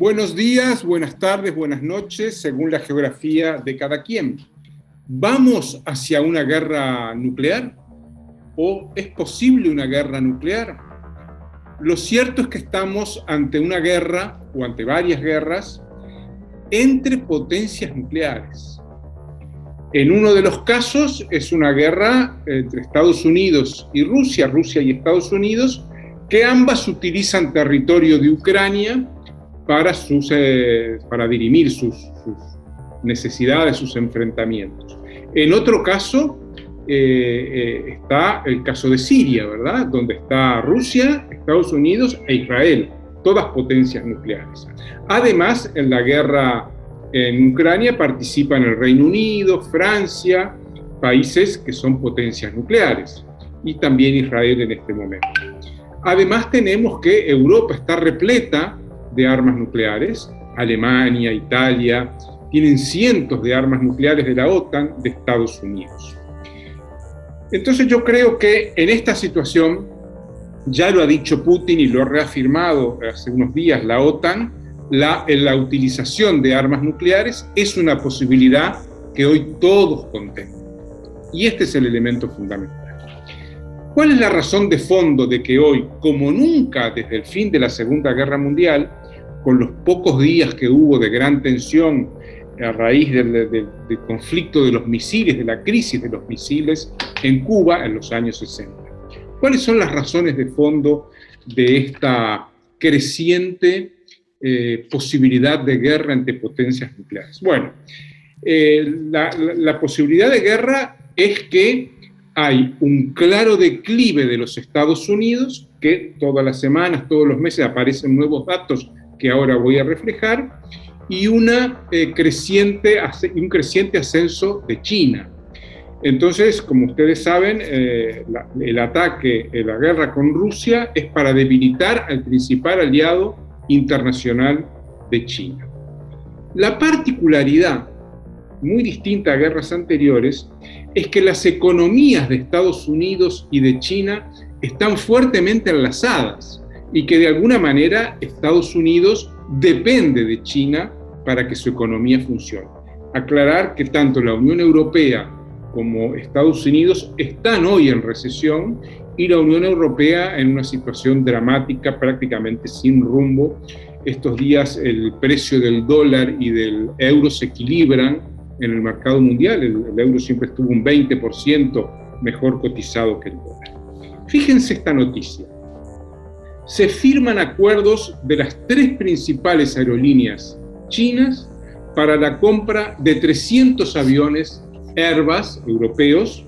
Buenos días, buenas tardes, buenas noches, según la geografía de cada quien. ¿Vamos hacia una guerra nuclear? ¿O es posible una guerra nuclear? Lo cierto es que estamos ante una guerra, o ante varias guerras, entre potencias nucleares. En uno de los casos es una guerra entre Estados Unidos y Rusia, Rusia y Estados Unidos, que ambas utilizan territorio de Ucrania para, sus, eh, para dirimir sus, necesidades, sus enfrentamientos. En otro caso eh, eh, está el caso de Siria, ¿verdad? Donde está Rusia, Estados Unidos e Israel, todas potencias nucleares. Además, en la guerra en Ucrania participan el Reino Unido, Francia, países que son potencias nucleares, y también Israel en este momento. Además tenemos que Europa está repleta de armas nucleares, Alemania, Italia, tienen cientos de armas nucleares de la OTAN, de Estados Unidos. Entonces yo creo que en esta situación, ya lo ha dicho Putin y lo ha reafirmado hace unos días la OTAN, la, la utilización de armas nucleares es una posibilidad que hoy todos contemplan. Y este es el elemento fundamental. ¿Cuál es la razón de fondo de que hoy, como nunca desde el fin de la Segunda Guerra Mundial, con los pocos días que hubo de gran tensión a raíz del, conflicto de los misiles, de la crisis de los misiles en Cuba en los años 60. ¿Cuáles son las razones de fondo de esta creciente eh, posibilidad de guerra entre potencias nucleares? Bueno, eh, la posibilidad de guerra es que hay un claro declive de los Estados Unidos, que todas las semanas, todos los meses aparecen nuevos datos que ahora voy a reflejar, y una, eh, creciente, un creciente ascenso de China. Entonces, como ustedes saben, eh, el ataque, eh, la guerra con Rusia es para debilitar al principal aliado internacional de China. La particularidad, muy distinta a guerras anteriores, es que las economías de Estados Unidos y de China están fuertemente enlazadas y que de alguna manera Estados Unidos depende de China para que su economía funcione. Aclarar que tanto la Unión Europea como Estados Unidos están hoy en recesión y la Unión Europea en una situación dramática, prácticamente sin rumbo. Estos días el precio del dólar y del euro se equilibran en el mercado mundial. El, euro siempre estuvo un 20% mejor cotizado que el dólar. Fíjense esta noticia se firman acuerdos de las tres principales aerolíneas chinas para la compra de 300 aviones Airbus europeos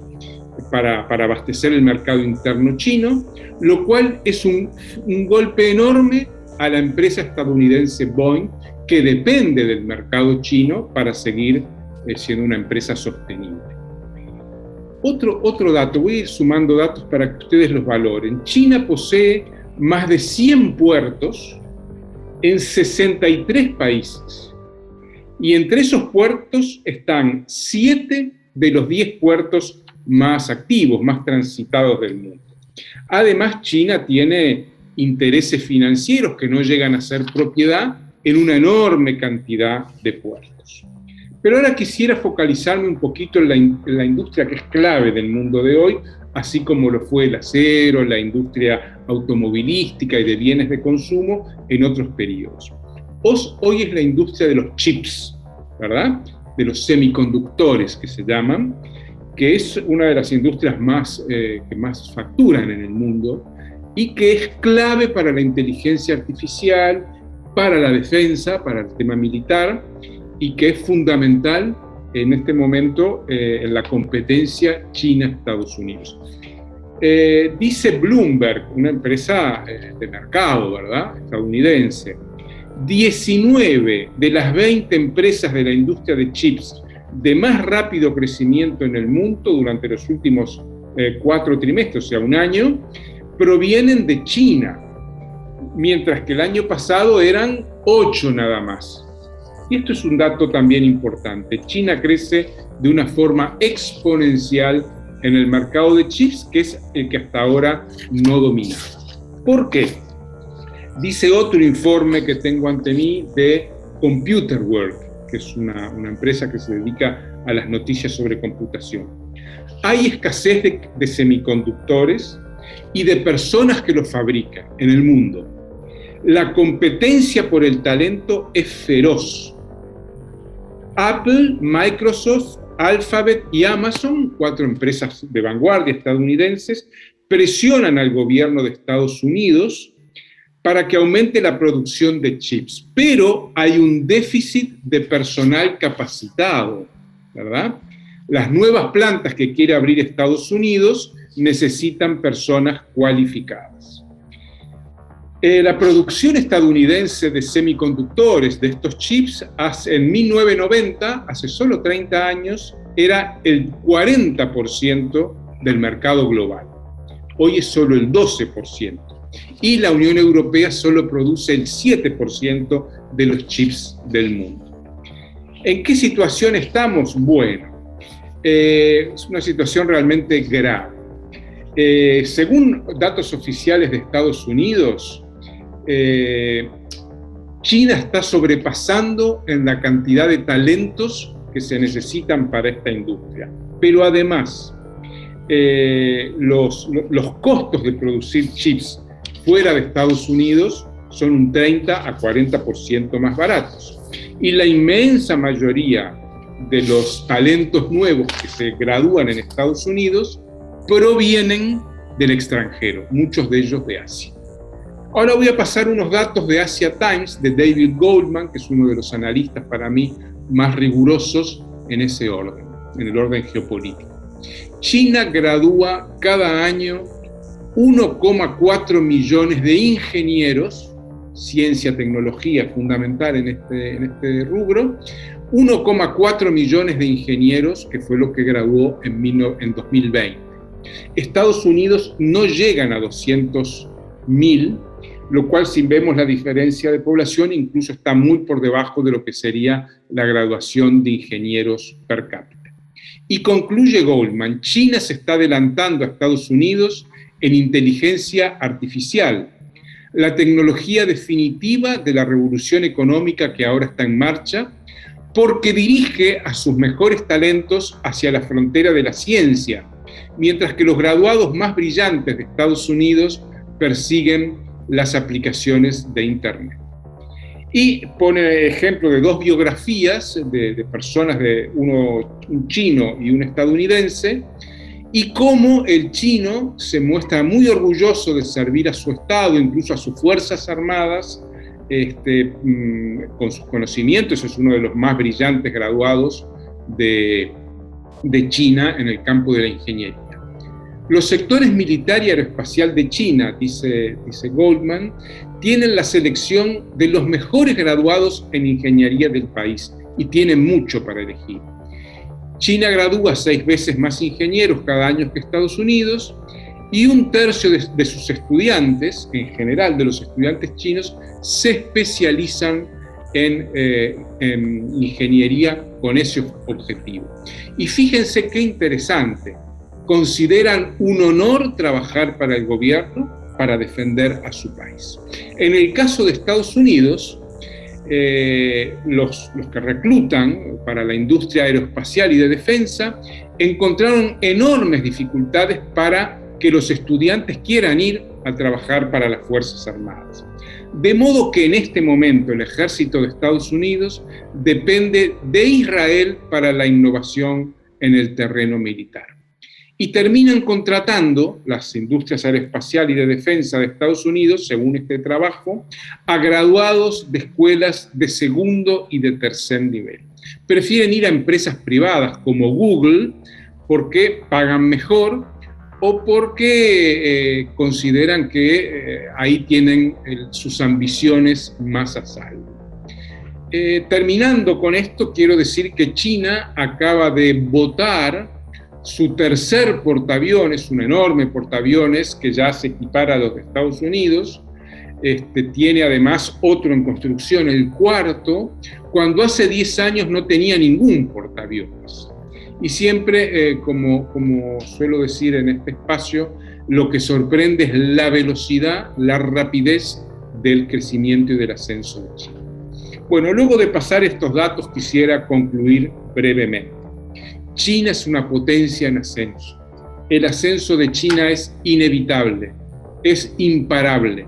para, abastecer el mercado interno chino, lo cual es un, golpe enorme a la empresa estadounidense Boeing, que depende del mercado chino para seguir eh, siendo una empresa sostenible. Otro, otro dato, voy a ir sumando datos para que ustedes los valoren. China posee más de 100 puertos en 63 países. Y entre esos puertos están 7 de los 10 puertos más activos, más transitados del mundo. Además, China tiene intereses financieros que no llegan a ser propiedad en una enorme cantidad de puertos. Pero ahora quisiera focalizarme un poquito en la, la industria que es clave del mundo de hoy, así como lo fue el acero, la industria automovilística y de bienes de consumo en otros periodos. Hoy es la industria de los chips, ¿verdad? De los semiconductores que se llaman, que es una de las industrias más, eh, que más facturan en el mundo y que es clave para la inteligencia artificial, para la defensa, para el tema militar, y que es fundamental en este momento eh, en la competencia China-Estados Unidos. Eh, dice Bloomberg, una empresa eh, de mercado, ¿verdad? Estadounidense, 19 de las 20 empresas de la industria de chips de más rápido crecimiento en el mundo durante los últimos cuatro trimestres, o sea, un año, provienen de China, mientras que el año pasado eran 8 nada más. Y esto es un dato también importante. China crece de una forma exponencial en el mercado de chips, que es el que hasta ahora no domina. ¿Por qué? Dice otro informe que tengo ante mí de Computer Work, que es una, empresa que se dedica a las noticias sobre computación. Hay escasez de, semiconductores y de personas que los fabrican en el mundo. La competencia por el talento es feroz. Apple, Microsoft, Alphabet y Amazon, cuatro empresas de vanguardia estadounidenses, presionan al gobierno de Estados Unidos para que aumente la producción de chips. Pero hay un déficit de personal capacitado, ¿verdad? Las nuevas plantas que quiere abrir Estados Unidos necesitan personas cualificadas. Eh, la producción estadounidense de semiconductores, de estos chips, en 1990, hace solo 30 años, era el 40% del mercado global. Hoy es solo el 12% y la Unión Europea solo produce el 7% de los chips del mundo. ¿En qué situación estamos? Bueno, eh, es una situación realmente grave. Eh, según datos oficiales de Estados Unidos, eh, China está sobrepasando en la cantidad de talentos que se necesitan para esta industria. Pero además, los, los costos de producir chips fuera de Estados Unidos son un 30 a 40% más baratos. Y la inmensa mayoría de los talentos nuevos que se gradúan en Estados Unidos provienen del extranjero, muchos de ellos de Asia. Ahora voy a pasar unos datos de Asia Times, de David Goldman, que es uno de los analistas para mí más rigurosos en ese orden, en el orden geopolítico. China gradúa cada año 1,4 millones de ingenieros, ciencia, tecnología fundamental en este, este rubro, 1,4 millones de ingenieros, que fue lo que graduó en, en 2020. Estados Unidos no llegan a 200 mil, lo cual si vemos la diferencia de población incluso está muy por debajo de lo que sería la graduación de ingenieros per cápita. Y concluye Goldman, China se está adelantando a Estados Unidos en inteligencia artificial, la tecnología definitiva de la revolución económica que ahora está en marcha, porque dirige a sus mejores talentos hacia la frontera de la ciencia, mientras que los graduados más brillantes de Estados Unidos persiguen las aplicaciones de Internet. Y pone ejemplo de dos biografías de, personas, de uno un chino y un estadounidense, y cómo el chino se muestra muy orgulloso de servir a su Estado, incluso a sus Fuerzas Armadas, este, mm, con sus conocimientos, es uno de los más brillantes graduados de, de China en el campo de la ingeniería. Los sectores militar y aeroespacial de China, dice, Goldman, tienen la selección de los mejores graduados en ingeniería del país y tienen mucho para elegir. China gradúa seis veces más ingenieros cada año que Estados Unidos y un tercio de, sus estudiantes, en general de los estudiantes chinos, se especializan en, eh, en ingeniería con ese objetivo. Y fíjense qué interesante, consideran un honor trabajar para el gobierno para defender a su país. En el caso de Estados Unidos, eh, los, los, que reclutan para la industria aeroespacial y de defensa encontraron enormes dificultades para que los estudiantes quieran ir a trabajar para las Fuerzas Armadas. De modo que en este momento el ejército de Estados Unidos depende de Israel para la innovación en el terreno militar y terminan contratando las industrias aeroespacial y de defensa de Estados Unidos, según este trabajo, a graduados de escuelas de segundo y de tercer nivel. Prefieren ir a empresas privadas como Google porque pagan mejor o porque eh, consideran que eh, ahí tienen sus ambiciones más a salvo. Eh, terminando con esto, quiero decir que China acaba de votar su tercer portaaviones, un enorme portaaviones que ya se equipara a los de Estados Unidos, este, tiene además otro en construcción, el cuarto, cuando hace 10 años no tenía ningún portaaviones. Y siempre, eh, como, como suelo decir en este espacio, lo que sorprende es la velocidad, la rapidez del crecimiento y del ascenso de China. Bueno, luego de pasar estos datos quisiera concluir brevemente. China es una potencia en ascenso. El ascenso de China es inevitable, es imparable.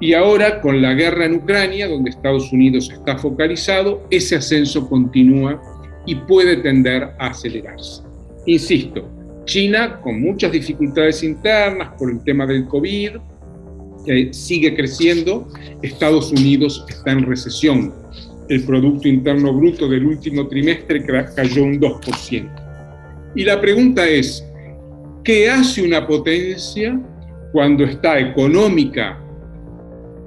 Y ahora con la guerra en Ucrania, donde Estados Unidos está focalizado, ese ascenso continúa y puede tender a acelerarse. Insisto, China con muchas dificultades internas por el tema del COVID, sigue creciendo, Estados Unidos está en recesión. El Producto Interno Bruto del último trimestre cayó un 2%. Y la pregunta es, ¿qué hace una potencia cuando está económica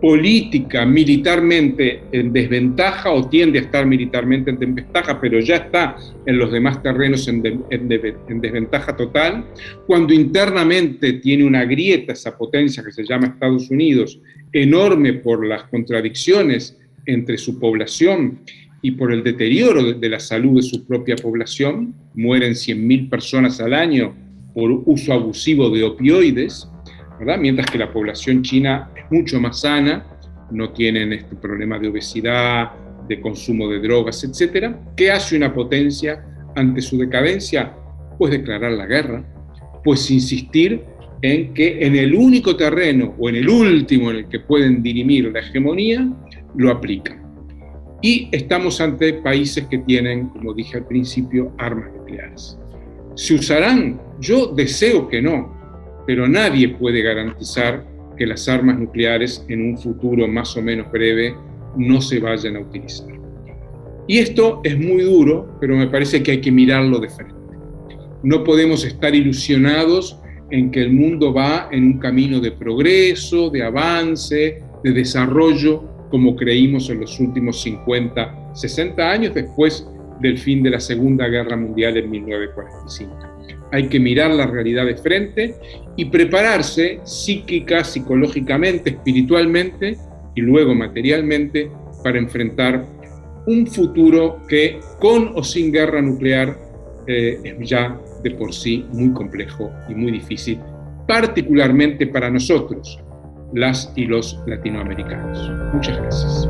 política, militarmente en desventaja o tiende a estar militarmente en desventaja, pero ya está en los demás terrenos en, desventaja total, cuando internamente tiene una grieta esa potencia que se llama Estados Unidos, enorme por las contradicciones entre su población y por el deterioro de la salud de su propia población, mueren 100.000 personas al año por uso abusivo de opioides, mientras que la población china es mucho más sana, no tienen este problema de obesidad, de consumo de drogas, etc. ¿Qué hace una potencia ante su decadencia? Pues declarar la guerra, pues insistir en que en el único terreno o en el último en el que pueden dirimir la hegemonía, lo aplican. Y estamos ante países que tienen, como dije al principio, armas nucleares. ¿Se usarán? Yo deseo que no, pero nadie puede garantizar que las armas nucleares en un futuro más o menos breve no se vayan a utilizar. Y esto es muy duro, pero me parece que hay que mirarlo de frente. No podemos estar ilusionados en que el mundo va en un camino de progreso, de avance, de desarrollo, como creímos en los últimos 50, 60 años después del fin de la Segunda Guerra Mundial en 1945 hay que mirar la realidad de frente y prepararse psíquica, psicológicamente, espiritualmente y luego materialmente para enfrentar un futuro que con o sin guerra nuclear eh, es ya de por sí muy complejo y muy difícil, particularmente para nosotros, las y los latinoamericanos. Muchas gracias.